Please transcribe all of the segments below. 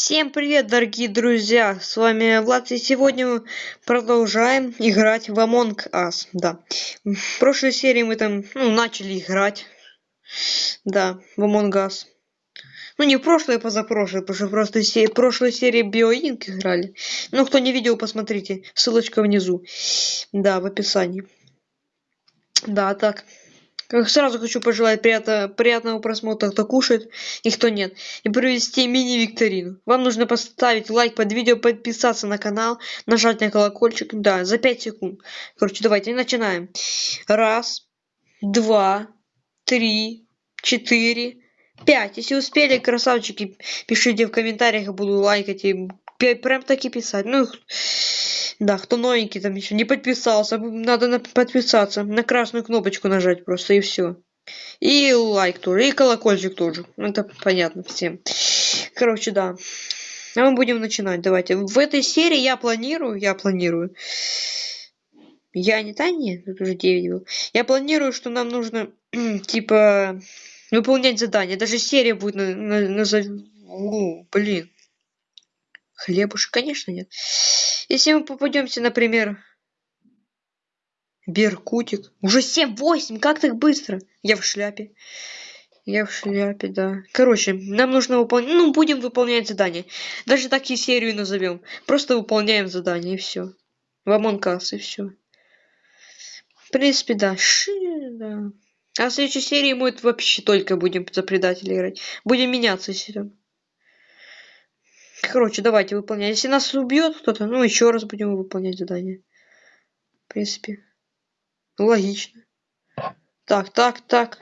Всем привет, дорогие друзья! С вами Влад, и сегодня мы продолжаем играть в Among Us. Да. В прошлой серии мы там ну, начали играть. Да, в Among Us. Ну, не в прошлой, а позапрошлой, потому что в прошлой, се в прошлой серии BioInc играли. Ну, кто не видел, посмотрите. Ссылочка внизу. Да, в описании. Да, так. Сразу хочу пожелать приятно, приятного просмотра, кто кушает и кто нет. И провести мини-викторину. Вам нужно поставить лайк под видео, подписаться на канал, нажать на колокольчик. Да, за 5 секунд. Короче, давайте начинаем. Раз, два, три, четыре, пять. Если успели, красавчики, пишите в комментариях, я буду лайкать и прям таки писать. Ну, да, кто новенький там еще не подписался, надо на подписаться, на красную кнопочку нажать просто и все. И лайк тоже, и колокольчик тоже. Это понятно всем. Короче, да. А мы будем начинать. Давайте. В этой серии я планирую, я планирую. Я не та нет, тут уже 9 был. Я планирую, что нам нужно типа выполнять задания. Даже серия будет на, на, на... блин. Хлебушек, конечно, нет. Если мы попадемся, например, Беркутик. Уже 7-8, как так быстро? Я в шляпе. Я в шляпе, да. Короче, нам нужно выполнять... Ну, будем выполнять задание. Даже так и серию назовем. Просто выполняем задание, и все. В Us, и все. В принципе, да. Ши, да. А в следующей серии мы вообще только будем за предателя играть. Будем меняться, если Короче, давайте выполнять. Если нас убьет кто-то, ну еще раз будем выполнять задание. В принципе. Логично. Так, так, так.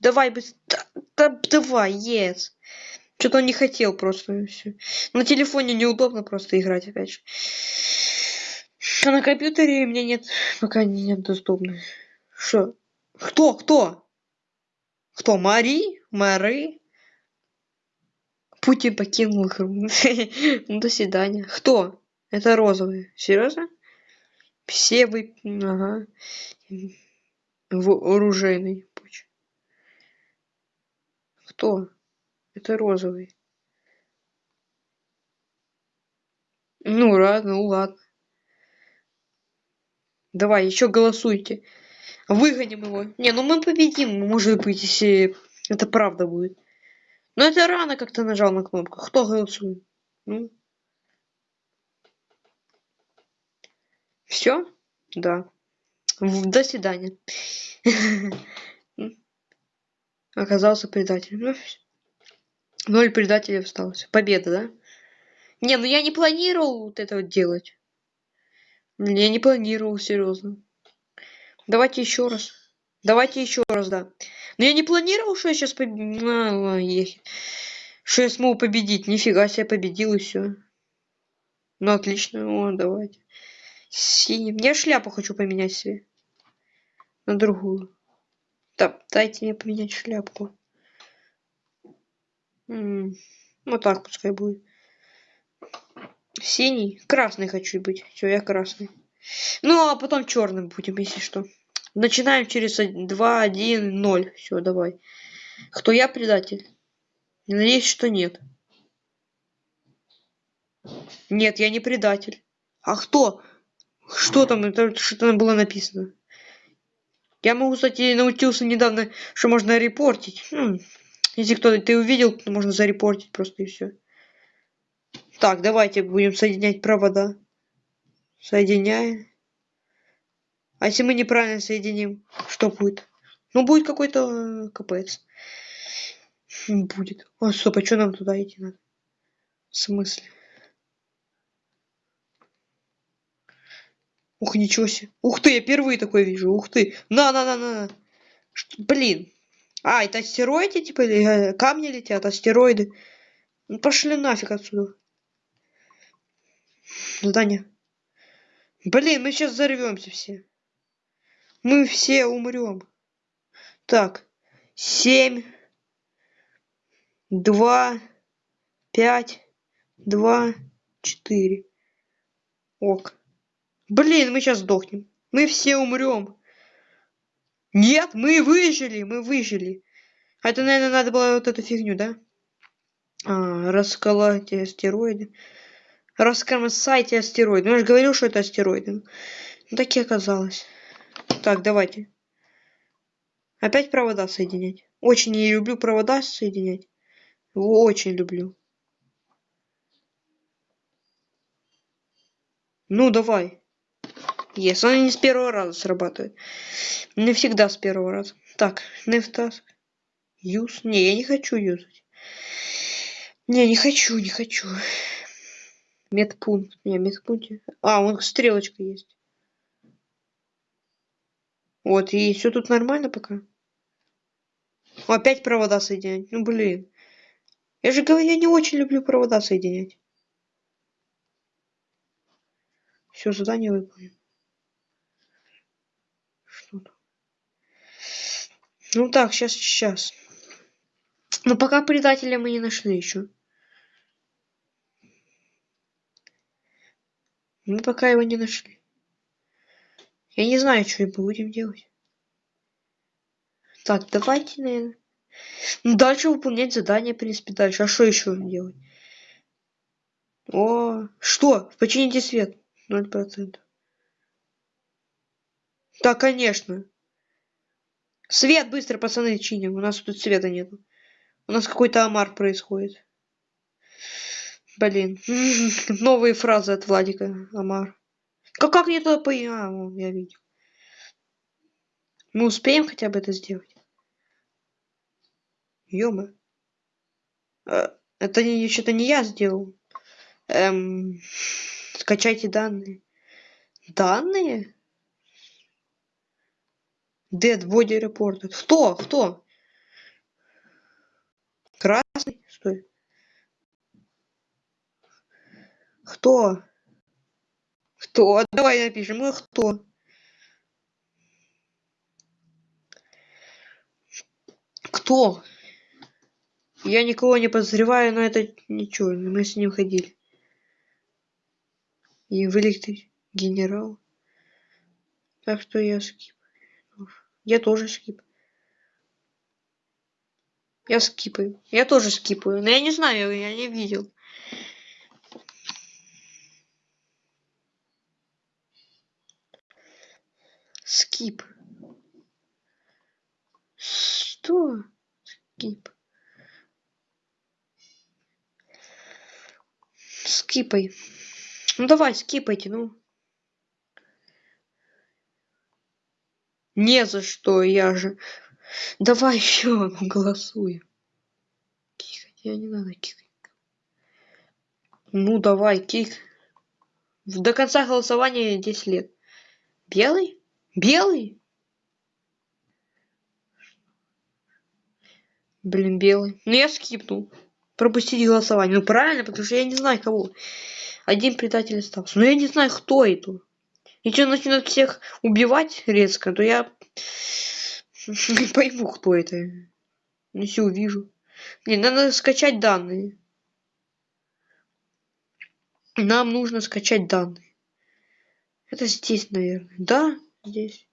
Давай быстрее. Да, давай, yes. Что-то он не хотел просто. Все. На телефоне неудобно просто играть опять же. А на компьютере мне нет, пока нет доступно. Что? Кто? Кто? Кто? Мари? Мари? Путин покинул игру. Ну, до свидания. Кто? Это розовый. Серьезно? Все вы... Ага. Вооруженный. Пуч. Кто? Это розовый. Ну ладно, ну ладно. Давай, еще голосуйте. Выгоним его. Не, ну мы победим, может быть, если это правда будет. Но это рано как-то нажал на кнопку. Кто голосует? Ну. Все? Да. До свидания. Оказался предателем. Ну, Ноль предателей осталось. Победа, да? Не, ну я не планировал вот это вот делать. Я не планировал, серьезно. Давайте еще раз. Давайте еще раз, да. Но я не планировал, что я сейчас победил. А, что я смогу победить. Нифига себе победил и все. Ну отлично. О, давайте. Синим. Я шляпу хочу поменять себе. На другую. Да, дайте мне поменять шляпку. М -м, вот так пускай будет. Синий. Красный хочу быть. Все, я красный. Ну, а потом черным будем, если что. Начинаем через два, один, ноль. Все, давай. Кто я предатель? Надеюсь, что нет. Нет, я не предатель. А кто? Что там? Что там было написано? Я могу, кстати, научился недавно, что можно репортить. Хм. Если кто-то ты увидел, то можно зарепортить просто и все. Так, давайте будем соединять провода. Соединяем. А если мы неправильно соединим, что будет? Ну, будет какой-то э, капец. Будет. О, стоп, а что нам туда идти надо? В смысле? Ух, ничего себе. Ух ты, я впервые такое вижу. Ух ты. На, на, на, на. Что, блин. А, это астероиды, типа, или э, камни летят, астероиды. Ну, пошли нафиг отсюда. Здание. Блин, мы сейчас взорвемся все. Мы все умрем. Так, семь, два, пять, два, четыре. Ок. Блин, мы сейчас сдохнем. Мы все умрем. Нет, мы выжили, мы выжили. Это, наверное, надо было вот эту фигню, да? А, расколоть астероиды. Раскромсайте астероиды. Ну, я же говорил, что это астероиды. Ну, так и оказалось. Так, давайте. Опять провода соединять. Очень не люблю провода соединять. Очень люблю. Ну, давай. Yes, он не с первого раза срабатывает. Не всегда с первого раза. Так, нефтаск. Юз. Не, я не хочу юзать. Не, не хочу, не хочу. Медпункт. Не, медпункт. А, вон стрелочка есть. Вот, и все тут нормально пока. Опять провода соединять. Ну, блин. Я же говорю, я не очень люблю провода соединять. Все, задание выполнено. Что там? Ну так, сейчас, сейчас. Но пока предателя мы не нашли еще. Мы пока его не нашли. Я не знаю, что мы будем делать. Так, давайте, наверное. Ну, дальше выполнять задание, в принципе, дальше. А что еще делать? О, что? Почините свет. Ноль процентов. Да, конечно. Свет быстро, пацаны, чиним. У нас тут света нету. У нас какой-то омар происходит. Блин. Новые фразы от Владика. Амар. Как, как мне туда по... А, я видел. Мы успеем хотя бы это сделать? Ёма. А, это не, что-то не я сделал. Эм, скачайте данные. Данные? Dead Body Reported. Кто? Кто? Красный? Стой. Кто? Кто? Давай напишем. Ну, кто? Кто? Я никого не подозреваю, но это ничего, мы с ним ходили. И вылет генерал. Так что я скип. Я тоже скип. Я скипаю. Я тоже скипаю. Но я не знаю, я не видел. Скип. Что? Скип. Скипай. Ну давай, скипайте, ну. Не за что, я же. Давай еще голосуем. Кикать, я не надо кикать. Ну давай, кик. До конца голосования 10 лет. Белый? Белый? Блин, белый. Ну я скипнул. Пропустить голосование. Ну правильно, потому что я не знаю кого. Один предатель остался. Но я не знаю, кто это. Если начнут всех убивать резко, то я не пойму, кто это. Если увижу. Не, надо скачать данные. Нам нужно скачать данные. Это здесь, наверное. Да, здесь.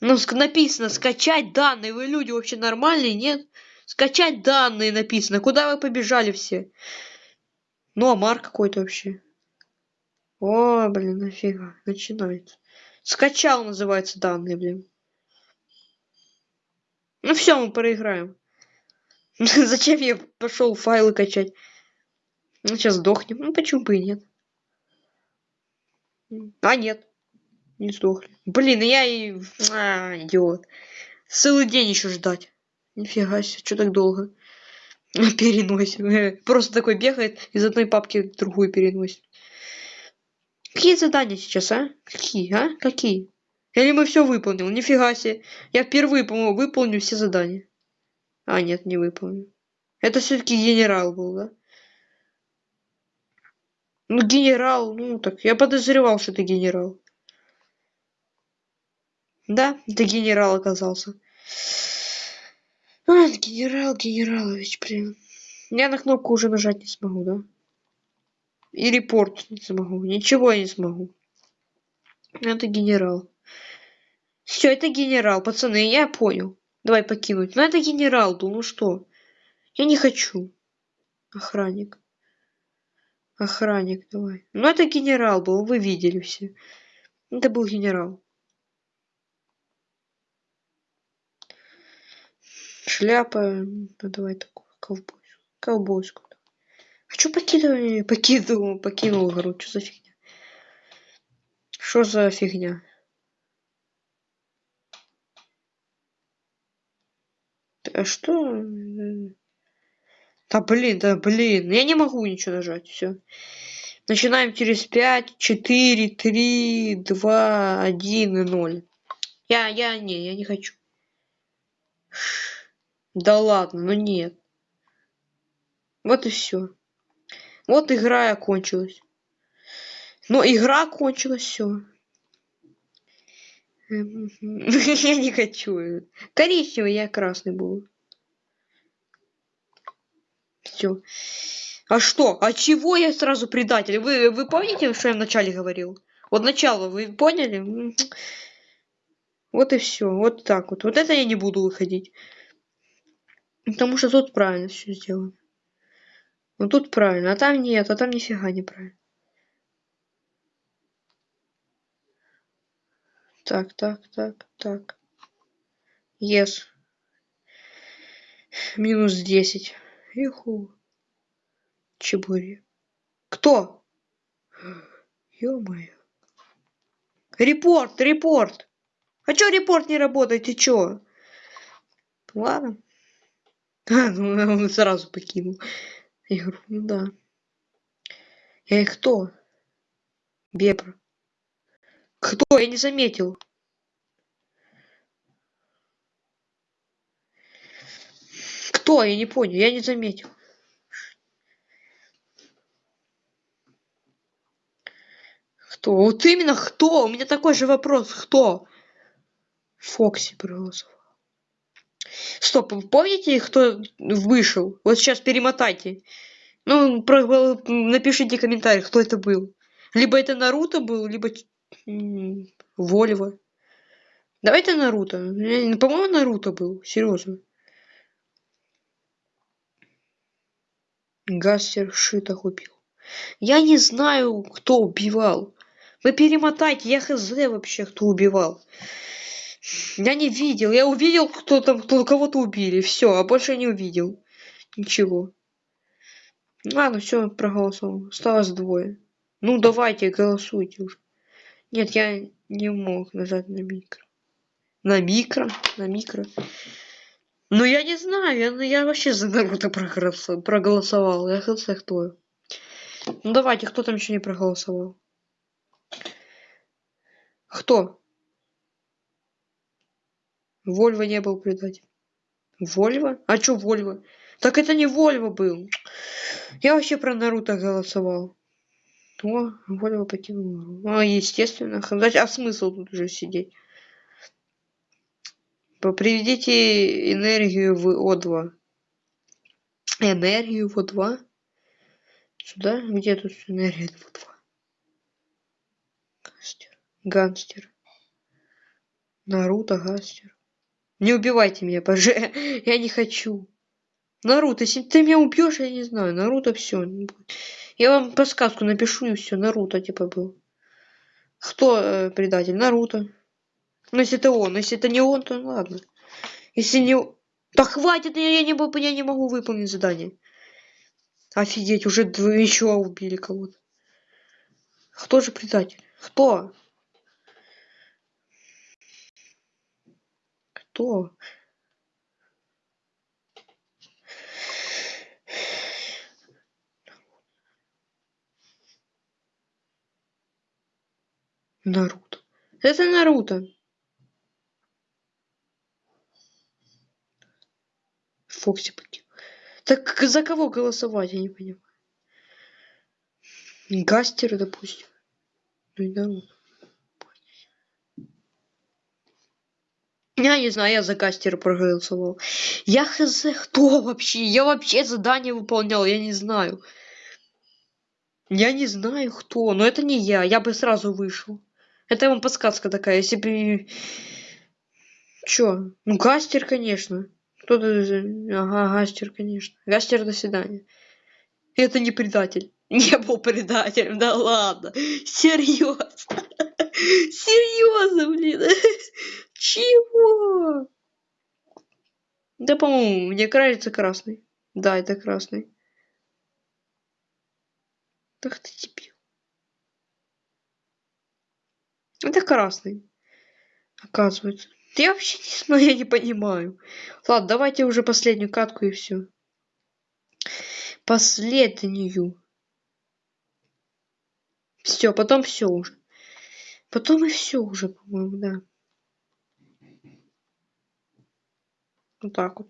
Ну, написано скачать данные. Вы люди вообще нормальные, нет? Скачать данные написано. Куда вы побежали все? Ну, Амар какой-то вообще. О, блин, нафига. Начинается. Скачал называется данные, блин. Ну все, мы проиграем. Зачем я пошел файлы качать? Ну, сейчас сдохнем. Ну, почему бы и нет? А, нет. Не сдохли. Блин, я и... А, идиот. Целый день еще ждать. Нифига себе, что так долго? Переносим. Просто такой бегает из одной папки в другую переносит. Какие задания сейчас, а? Какие, а? Какие? Или мы все выполнил? Нифига себе. Я впервые, по-моему, выполню все задания. А, нет, не выполню. Это все-таки генерал был, да? Ну, генерал, ну так, я подозревал, что это генерал. Да, это генерал оказался. А, генерал Генералович, блин. Я на кнопку уже нажать не смогу, да? И репорт не смогу. Ничего я не смогу. Это генерал. Все, это генерал, пацаны, я понял. Давай покинуть. Ну это генерал был, ну что? Я не хочу. Охранник. Охранник, давай. Ну, это генерал был, вы видели все. Это был генерал. Шляпа, ну давай такую, ковбойскую. Ковбойскую. А что покидываю? Покинул, покинул игру, что за фигня? Что за фигня? А что? Да блин, да блин, я не могу ничего нажать, все. Начинаем через 5, 4, 3, 2, 1 и 0. Я, я, не, я не хочу. Да ладно, ну нет. Вот и все. Вот игра и окончилась. Но игра окончилась, все. Я не хочу. Коричневый, я красный был. Все. А что? А чего я сразу предатель? Вы, вы помните, что я вначале говорил? Вот начало, вы поняли? Вот и все. Вот так вот. Вот это я не буду выходить. Потому что тут правильно все сделано. Ну тут правильно, а там нет, а там нифига не правильно. Так, так, так, так. Yes. Минус десять. Иху. Чебури. Кто? Ё-моё. Репорт, репорт. А чё репорт не работает, ты чё? Ладно. А, ну он сразу покинул игру. Ну да. И кто? Бебра. Кто? Я не заметил. Кто? Я не понял. Я не заметил. Кто? Вот именно кто? У меня такой же вопрос. Кто? Фокси проголосовал. Стоп, помните, кто вышел? Вот сейчас перемотайте. Ну, про, напишите комментарий, кто это был. Либо это Наруто был, либо Вольво. Давайте Наруто. По-моему, Наруто был. Серьезно. Гастер Шита купил. Я не знаю, кто убивал. Вы перемотайте, я хз вообще, кто убивал. Я не видел. Я увидел, кто там, кто кого-то убили. Все, а больше не увидел. Ничего. Ладно, все, проголосовал. Осталось двое. Ну, давайте, голосуйте уже. Нет, я не мог нажать на микро. На микро? На микро. Ну, я не знаю, я, я вообще за Наруто проголосовал. Я хз кто. Ну, давайте, кто там еще не проголосовал? Кто? Вольво не был предатель. Вольво? А чё Вольво? Так это не Вольво был. Я вообще про Наруто голосовал. О, Вольво покинул. А, естественно. А смысл тут уже сидеть? Приведите энергию в О2. Энергию в О2? Сюда? Где тут энергия в О2? Гангстер. Гангстер. Наруто, Гастер. Не убивайте меня, боже. Я не хочу. Наруто, если ты меня убьешь, я не знаю. Наруто все. Я вам подсказку напишу и все. Наруто типа был. Кто э, предатель? Наруто. Ну если это он. Если это не он, то ладно. Если не... Да хватит, я, я, не, я не могу выполнить задание. Офигеть, уже еще убили кого-то. Кто же предатель? Кто? Кто? Наруто. Это Наруто. Фокси покинул. Так за кого голосовать, я не понимаю. Гастер, допустим. Ну и Наруто. Я не знаю, я за кастера проголосовал. Я хз, кто вообще? Я вообще задание выполнял, я не знаю. Я не знаю, кто, но это не я, я бы сразу вышел. Это вам подсказка такая, если бы... Чё? Ну, Гастер, конечно. Кто-то... Ага, Гастер, конечно. Гастер, до свидания. Это не предатель. Не был предателем, да ладно. Серьезно. Серьезно, блин. Чего? Да, по-моему, мне кажется красный. Да, это красный. Ах ты дебил. Это красный. Оказывается. Я вообще не знаю, я не понимаю. Ладно, давайте уже последнюю катку и все. Последнюю. Все, потом все уже. Потом и все уже, по-моему, да. Вот так вот.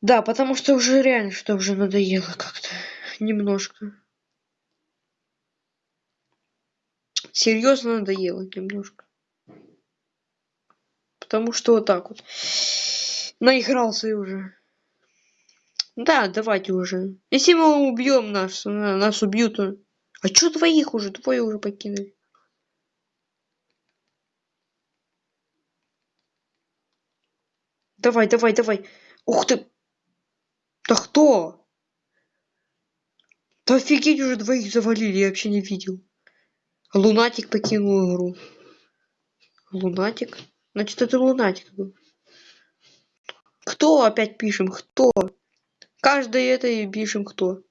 Да, потому что уже реально, что уже надоело как-то. Немножко. Серьезно надоело немножко. Потому что вот так вот. Наигрался уже. Да, давайте уже. Если мы убьем нас, нас убьют. А чё двоих уже? Двое уже покинули. Давай, давай, давай. Ух ты! Да кто? Да офигеть уже двоих завалили, я вообще не видел. Лунатик покинул игру. Лунатик? Значит, это лунатик был. Кто опять пишем? Кто? Каждый это и пишем кто.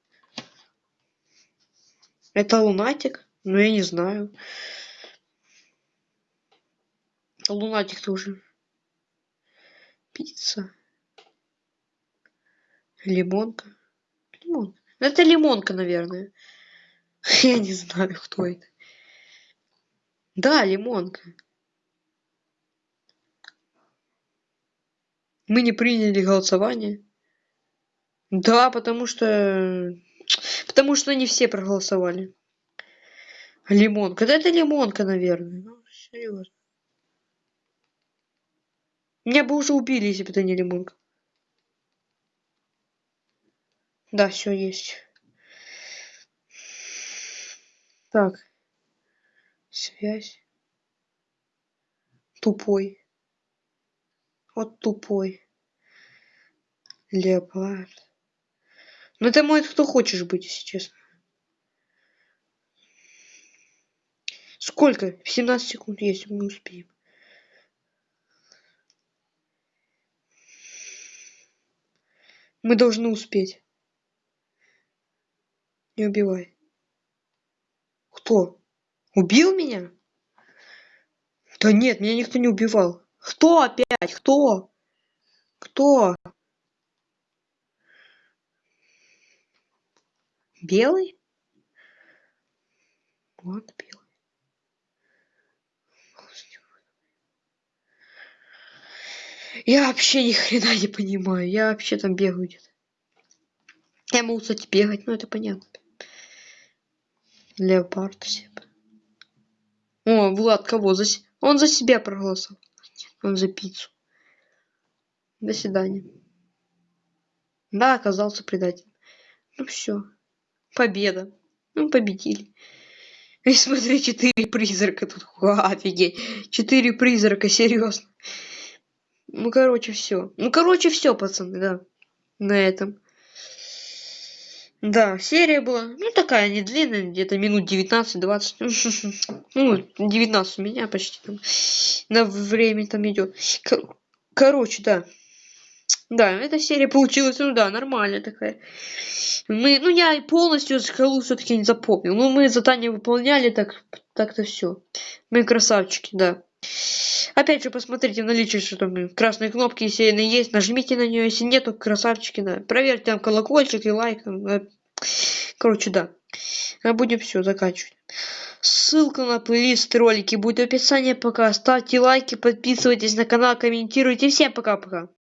Это лунатик? Ну я не знаю. Лунатик тоже. Пицца. Лимонка. Лимонка. Это лимонка, наверное. Я не знаю, кто это. Да, лимонка. Мы не приняли голосование. Да, потому что... Потому что не все проголосовали. Лимонка. Да это лимонка, наверное. Ну, серьезно. Меня бы уже убили, если бы это не лимонка. Да, все есть. Так. Связь. Тупой. Вот тупой. Леопард. Ну это может кто хочешь быть, если честно. Сколько? 17 секунд есть, мы успеем. Мы должны успеть. Не убивай. Кто? Убил меня? Да нет, меня никто не убивал. Кто опять? Кто? Кто? Белый? Вот белый. Я вообще ни хрена не понимаю. Я вообще там бегаю где-то. Я могу, кстати, бегать, но это понятно. Леопард себе. О, Влад, кого? За... Он за себя проголосовал. Он за пиццу. До свидания. Да, оказался предателем. Ну все. Победа. Ну, победили. И смотри, четыре призрака тут. Ха, офигеть. Четыре призрака, серьезно. Ну, короче, все. Ну, короче, все, пацаны, да. На этом. Да, серия была, ну, такая, не длинная, где-то минут 19-20. Ну, 19 у меня почти там. На время там идет. Кор короче, да. Да, эта серия получилась, ну да, нормальная такая. Мы, ну я полностью скалу все-таки не запомнил. Ну мы задание выполняли, так так-то все. Мы красавчики, да. Опять же, посмотрите в наличии, что там красные кнопки, если они есть, нажмите на нее, если нету, красавчики, да. Проверьте там колокольчик и лайк. Короче, да. А будем все заканчивать. Ссылка на плейлист ролики будет в описании пока. Ставьте лайки, подписывайтесь на канал, комментируйте. Всем пока-пока.